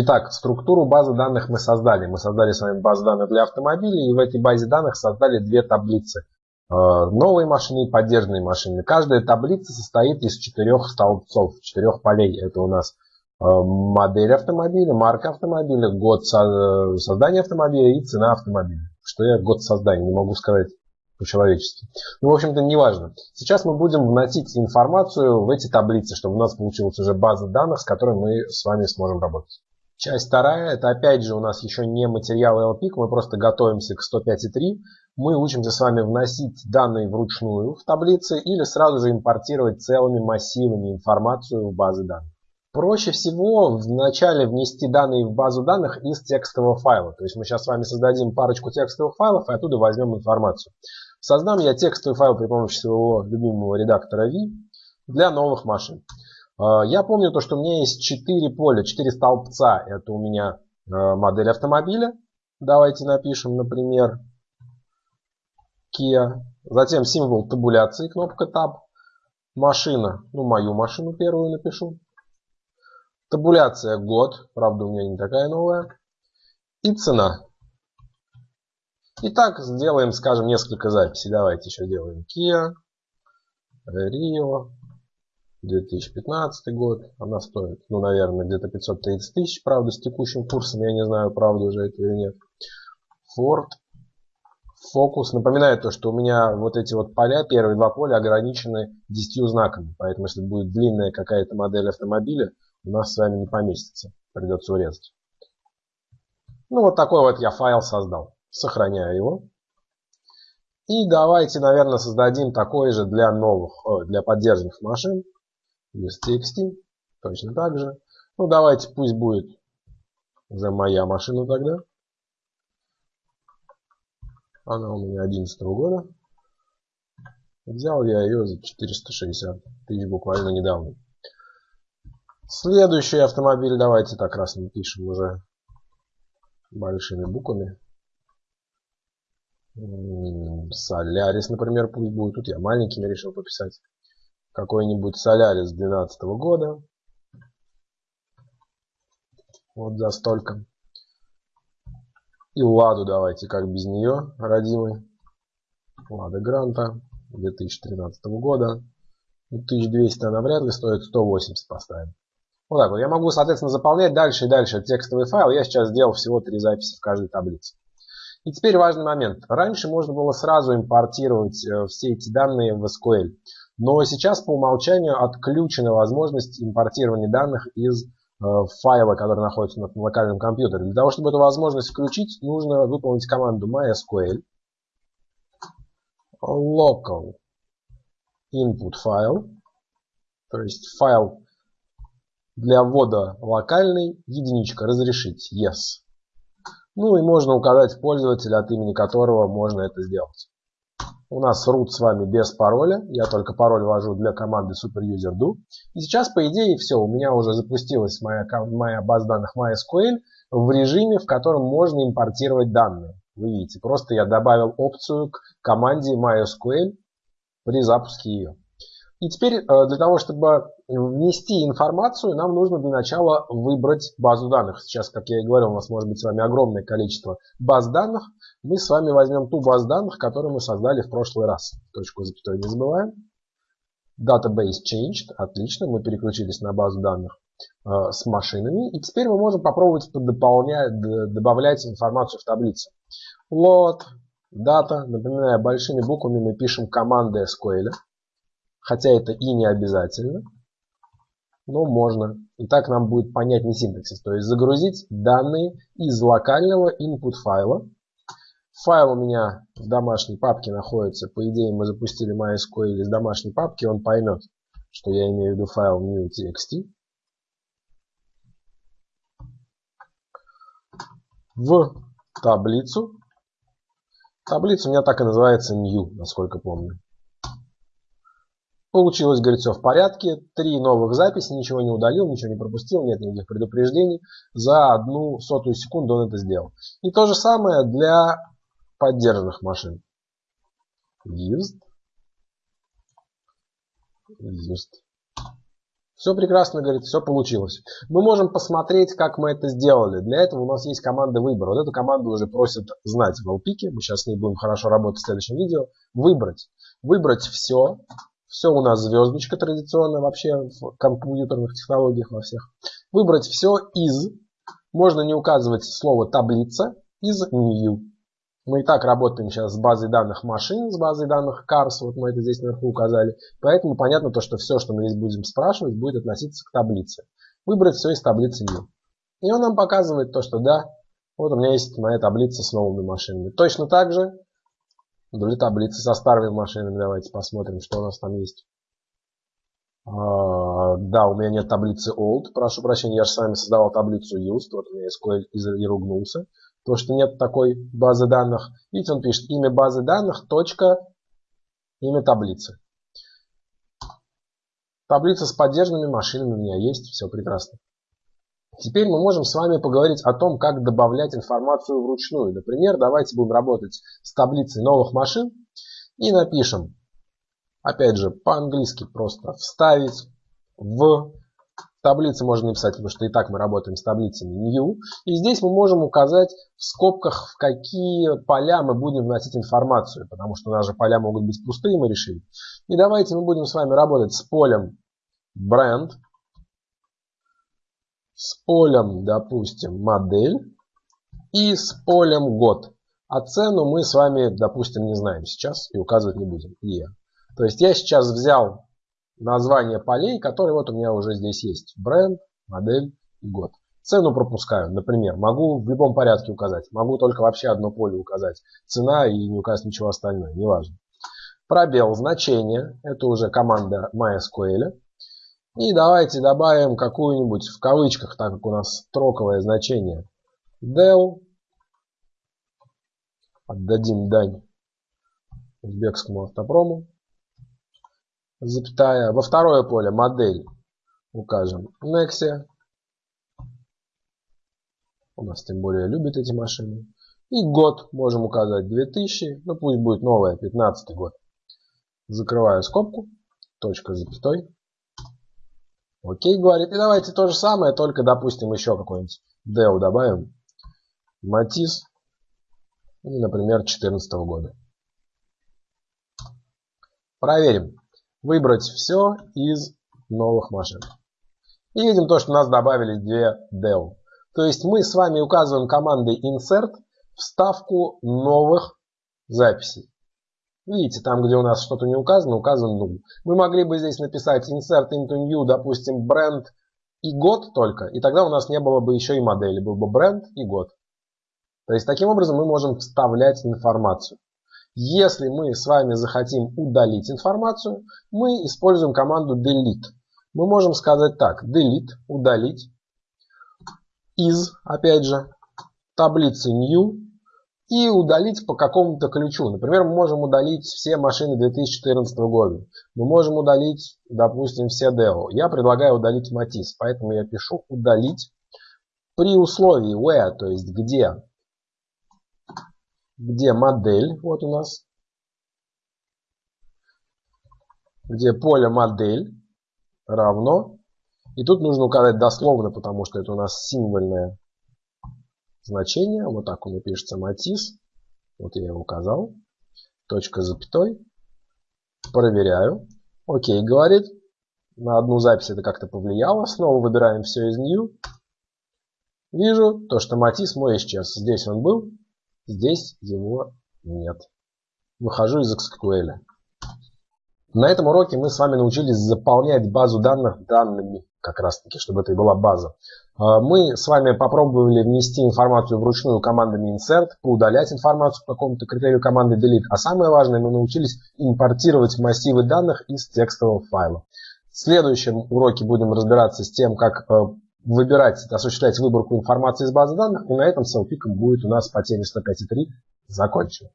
Итак, структуру базы данных мы создали. Мы создали с вами базу данных для автомобилей, и в этой базе данных создали две таблицы. Э, новые машины и поддержанные машины. Каждая таблица состоит из четырех столбцов, четырех полей. Это у нас э, модель автомобиля, марка автомобиля, год создания автомобиля и цена автомобиля. Что я год создания, не могу сказать по-человечески. Ну, в общем-то, не важно. Сейчас мы будем вносить информацию в эти таблицы, чтобы у нас получилась уже база данных, с которой мы с вами сможем работать. Часть вторая, это опять же у нас еще не материал LPIC, мы просто готовимся к 105.3. Мы учимся с вами вносить данные вручную в таблицы или сразу же импортировать целыми массивами информацию в базы данных. Проще всего вначале внести данные в базу данных из текстового файла. То есть мы сейчас с вами создадим парочку текстовых файлов и оттуда возьмем информацию. Создам я текстовый файл при помощи своего любимого редактора V для новых машин. А, я помню то, что у меня есть 4 поля, 4 столбца. Это у меня а, модель автомобиля. Давайте напишем, например, Kia. Затем символ табуляции, кнопка Tab. Машина, ну мою машину первую напишу. Табуляция год, правда у меня не такая новая. И цена. Итак, сделаем, скажем, несколько записей. Давайте еще сделаем Kia, Rio, 2015 год. Она стоит, ну, наверное, где-то 530 тысяч. Правда, с текущим курсом, я не знаю, правда уже это или нет. Ford Focus. Напоминаю то, что у меня вот эти вот поля, первые два поля ограничены 10 знаками. Поэтому, если будет длинная какая-то модель автомобиля, у нас с вами не поместится. Придется урезать. Ну, вот такой вот я файл создал. Сохраняю его. И давайте, наверное, создадим такой же для новых, для поддержанных машин. UseTXT. Точно так же. Ну, давайте, пусть будет уже моя машина тогда. Она у меня 11 года. Взял я ее за 460 тысяч буквально недавно. Следующий автомобиль, давайте так раз напишем уже большими буквами. Солярис, например, пусть будет. Тут я маленькими решил пописать. Какой-нибудь Солярис 2012 года. Вот за столько. И Ладу давайте, как без нее, родимый. Лада Гранта 2013 года. 1200 она вряд ли стоит, 180 поставим. Вот так вот. Я могу, соответственно, заполнять дальше и дальше текстовый файл. Я сейчас сделал всего три записи в каждой таблице. И теперь важный момент. Раньше можно было сразу импортировать э, все эти данные в SQL. Но сейчас по умолчанию отключена возможность импортирования данных из э, файла, который находится на локальном компьютере. Для того, чтобы эту возможность включить, нужно выполнить команду mysql local input file, то есть файл для ввода локальный, единичка, разрешить, yes. Ну и можно указать пользователя, от имени которого можно это сделать. У нас root с вами без пароля, я только пароль ввожу для команды superuser_do. И сейчас, по идее, все, у меня уже запустилась моя, моя база данных MySQL в режиме, в котором можно импортировать данные. Вы видите, просто я добавил опцию к команде MySQL при запуске ее. И теперь э, для того, чтобы внести информацию, нам нужно для начала выбрать базу данных. Сейчас, как я и говорил, у нас может быть с вами огромное количество баз данных. Мы с вами возьмем ту базу данных, которую мы создали в прошлый раз. Точку запятой не забываем. Database changed. Отлично, мы переключились на базу данных э, с машинами. И теперь мы можем попробовать добавлять информацию в таблицу. Load, data. Напоминаю, большими буквами мы пишем команды SQL хотя это и не обязательно, но можно. И так нам будет понятнее синтаксис. То есть загрузить данные из локального input файла. Файл у меня в домашней папке находится. По идее мы запустили MySQL из домашней папки. Он поймет, что я имею в виду файл new.txt. В таблицу. Таблица у меня так и называется new, насколько помню. Получилось, говорит, все в порядке. Три новых записи, ничего не удалил, ничего не пропустил, нет никаких предупреждений. За одну сотую секунду он это сделал. И то же самое для поддержанных машин. Used. Used. Все прекрасно, говорит, все получилось. Мы можем посмотреть, как мы это сделали. Для этого у нас есть команда выбора. Вот эту команду уже просят знать в LPIC. Мы сейчас с ней будем хорошо работать в следующем видео. Выбрать. Выбрать все. Все у нас звездочка традиционная вообще в компьютерных технологиях во всех. Выбрать все из. Можно не указывать слово таблица. Из new. Мы и так работаем сейчас с базой данных машин, с базой данных cars, вот мы это здесь наверху указали. Поэтому понятно то, что все, что мы здесь будем спрашивать, будет относиться к таблице. Выбрать все из таблицы new. И он нам показывает то, что да, вот у меня есть моя таблица с новыми машинами. Точно так же вдоль таблицы со старыми машинами. Давайте посмотрим, что у нас там есть. А, да, у меня нет таблицы old. Прошу прощения, я же с вами создавал таблицу used. Вот у меня SQL и то что нет такой базы данных. Видите, он пишет имя базы данных, точка, имя таблицы. Таблица с поддержанными машинами у меня есть, все прекрасно. Теперь мы можем с вами поговорить о том, как добавлять информацию вручную. Например, давайте будем работать с таблицей новых машин и напишем, опять же, по-английски просто вставить в таблице можно написать, потому что и так мы работаем с таблицами new. И здесь мы можем указать в скобках, в какие поля мы будем вносить информацию, потому что же поля могут быть пустые, мы решили. И давайте мы будем с вами работать с полем бренд, с полем, допустим, модель и с полем год. А цену мы с вами, допустим, не знаем сейчас и указывать не будем. E. То есть я сейчас взял название полей, которые вот у меня уже здесь есть. Бренд, модель и год. Цену пропускаю, например, могу в любом порядке указать. Могу только вообще одно поле указать. Цена и не указать ничего остальное, неважно. Пробел значение, это уже команда MySQL. И давайте добавим какую-нибудь в кавычках, так как у нас строковое значение. del. Отдадим дань узбекскому автопрому запятая. Во второе поле модель укажем Nexia. У нас тем более любят эти машины. И год можем указать 2000. Ну пусть будет новая, 15 год. Закрываю скобку. Точка запятой. Окей, говорит. И давайте то же самое, только, допустим, еще какой-нибудь Dell добавим. Матис. Например, 14 года. Проверим выбрать все из новых машин. И видим то, что у нас добавились две del. То есть мы с вами указываем командой insert вставку новых записей. Видите, там, где у нас что-то не указано, указан null. Мы могли бы здесь написать insert into new, допустим, бренд и год только, и тогда у нас не было бы еще и модели, был бы бренд и год. То есть таким образом мы можем вставлять информацию. Если мы с вами захотим удалить информацию, мы используем команду delete. Мы можем сказать так, delete, удалить, из, опять же, таблицы new и удалить по какому-то ключу. Например, мы можем удалить все машины 2014 года. Мы можем удалить, допустим, все Deo. Я предлагаю удалить Матис, поэтому я пишу удалить при условии where, то есть где где модель, вот у нас, где поле модель равно, и тут нужно указать дословно, потому что это у нас символьное значение, вот так он и пишется матис, вот я его указал, точка запятой, проверяю, окей, говорит, на одну запись это как-то повлияло, снова выбираем все из new, вижу то, что матис мой исчез, здесь он был, Здесь его нет. Выхожу из SQL. На этом уроке мы с вами научились заполнять базу данных данными, как раз таки, чтобы это и была база. А, мы с вами попробовали внести информацию вручную командами insert, поудалять информацию по какому-то критерию команды delete. А самое важное, мы научились импортировать массивы данных из текстового файла. В следующем уроке будем разбираться с тем, как э, выбирать, осуществлять выборку информации из базы данных. И на этом селфиком будет у нас по теме 105.3 закончено.